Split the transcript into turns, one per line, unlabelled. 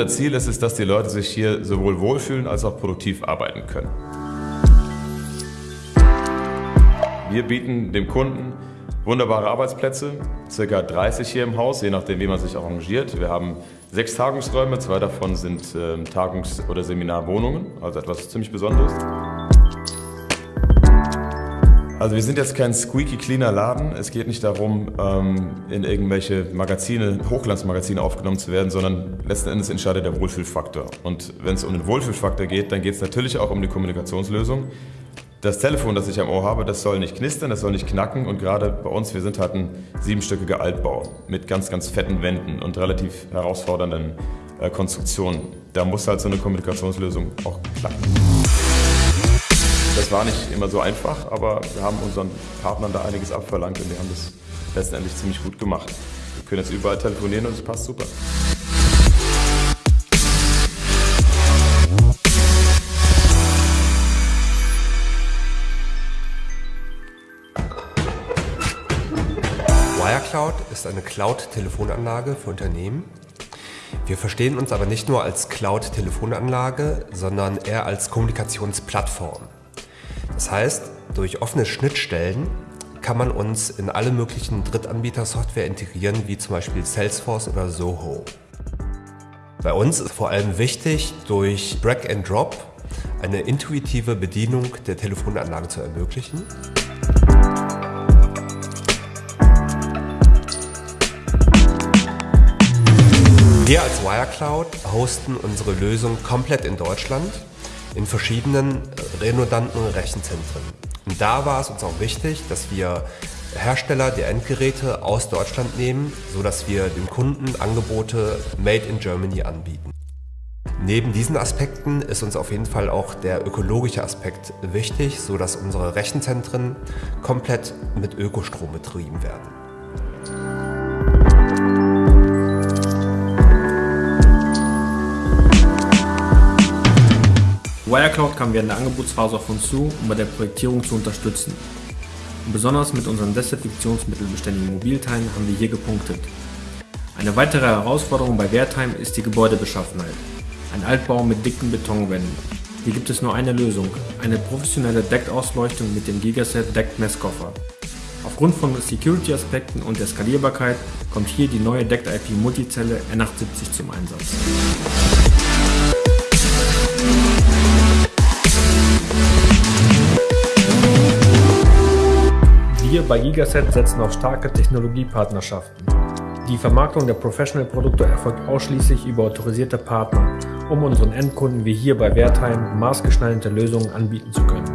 Unser Ziel ist es, dass die Leute sich hier sowohl wohlfühlen als auch produktiv arbeiten können. Wir bieten dem Kunden wunderbare Arbeitsplätze, circa 30 hier im Haus, je nachdem wie man sich arrangiert. Wir haben sechs Tagungsräume, zwei davon sind äh, Tagungs- oder Seminarwohnungen, also etwas ziemlich Besonderes. Also wir sind jetzt kein squeaky cleaner Laden. Es geht nicht darum, ähm, in irgendwelche Magazine, Hochglanzmagazine aufgenommen zu werden, sondern letzten Endes entscheidet der Wohlfühlfaktor. Und wenn es um den Wohlfühlfaktor geht, dann geht es natürlich auch um die Kommunikationslösung. Das Telefon, das ich am Ohr habe, das soll nicht knistern, das soll nicht knacken und gerade bei uns, wir sind halt ein siebenstöckiger Altbau mit ganz, ganz fetten Wänden und relativ herausfordernden äh, Konstruktionen. Da muss halt so eine Kommunikationslösung auch klappen. Das war nicht immer so einfach, aber wir haben unseren Partnern da einiges abverlangt und die haben das letztendlich ziemlich gut gemacht. Wir können jetzt überall telefonieren und es passt super.
Wirecloud ist eine Cloud-Telefonanlage für Unternehmen. Wir verstehen uns aber nicht nur als Cloud-Telefonanlage, sondern eher als Kommunikationsplattform. Das heißt, durch offene Schnittstellen kann man uns in alle möglichen Drittanbieter-Software integrieren, wie zum Beispiel Salesforce oder Zoho. Bei uns ist vor allem wichtig, durch Drag and Drop eine intuitive Bedienung der Telefonanlage zu ermöglichen. Wir als Wirecloud hosten unsere Lösung komplett in Deutschland in verschiedenen redundanten Rechenzentren. Und da war es uns auch wichtig, dass wir Hersteller der Endgeräte aus Deutschland nehmen, sodass wir dem Kunden Angebote Made in Germany anbieten. Neben diesen Aspekten ist uns auf jeden Fall auch der ökologische Aspekt wichtig, sodass unsere Rechenzentren komplett mit Ökostrom betrieben werden.
Wirecloud kam während der Angebotsphase auf uns zu, um bei der Projektierung zu unterstützen. Besonders mit unseren desinfektionsmittelbeständigen Mobilteilen haben wir hier gepunktet. Eine weitere Herausforderung bei Wertheim ist die Gebäudebeschaffenheit. Ein Altbau mit dicken Betonwänden. Hier gibt es nur eine Lösung, eine professionelle Deckausleuchtung mit dem Gigaset Deck Messkoffer. Aufgrund von Security-Aspekten und der Skalierbarkeit kommt hier die neue Decked IP Multizelle N870 zum Einsatz. Wir bei Gigaset setzen auf starke Technologiepartnerschaften. Die Vermarktung der Professional-Produkte erfolgt ausschließlich über autorisierte Partner, um unseren Endkunden wie hier bei Wertheim maßgeschneiderte Lösungen anbieten zu können.